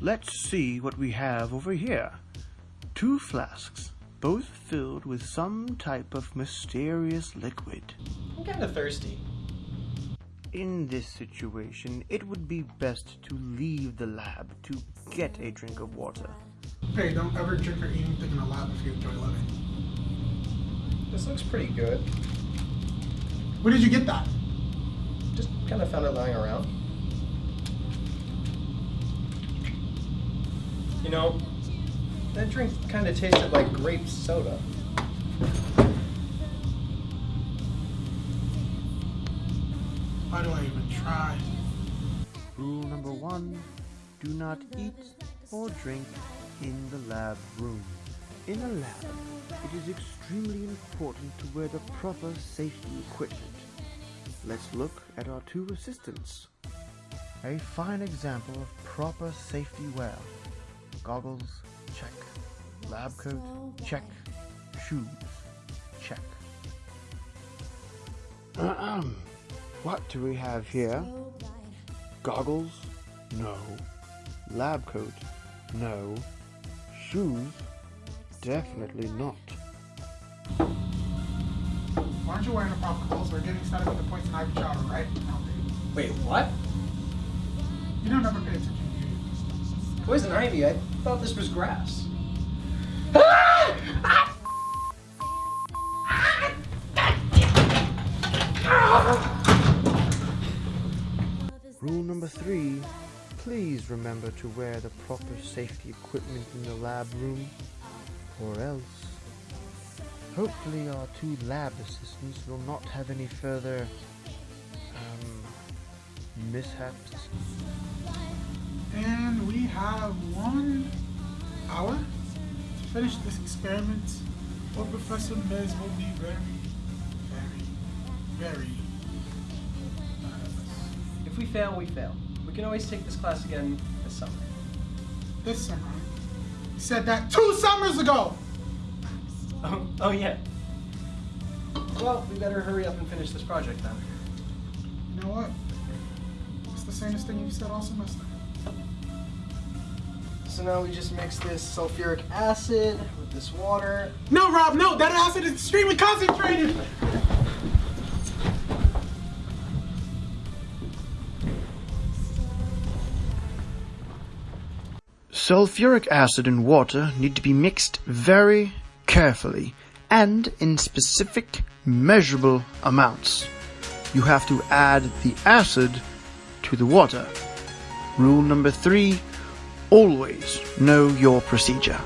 Let's see what we have over here. Two flasks, both filled with some type of mysterious liquid. I'm kind of thirsty. In this situation, it would be best to leave the lab to get a drink of water. Hey, don't ever drink or eat anything in a lab if you enjoy living. This looks pretty good. Where did you get that? Just kind of found it lying around. You know, that drink kind of tasted like grape soda. Why do I even try? Rule number one, do not eat or drink in the lab room. In a lab, it is extremely important to wear the proper safety equipment. Let's look at our two assistants. A fine example of proper safety wear. Goggles, check. Lab coat, check. Shoes, check. Ahem. what do we have here? Goggles? No. Lab coat? No. Shoes? Definitely not. Why aren't you wearing the proper clothes? We're getting started with the poison ivy shower, right? Wait, what? You don't ever pay attention, do you? Poison ivy? I thought this was grass. Rule number three, please remember to wear the proper safety equipment in the lab room, or else. Hopefully our two lab assistants will not have any further, um, mishaps. And we have one hour to finish this experiment, or Professor Mez will be very, very, very mad at us. If we fail, we fail. We can always take this class again this summer. This summer. He said that two summers ago! Oh, oh yeah. Well, we better hurry up and finish this project then. You know what? It's the samest thing you've said all semester. So now we just mix this sulfuric acid with this water. No, Rob, no! That acid is extremely concentrated! Sulfuric acid and water need to be mixed very carefully and in specific measurable amounts. You have to add the acid to the water. Rule number three, always know your procedure.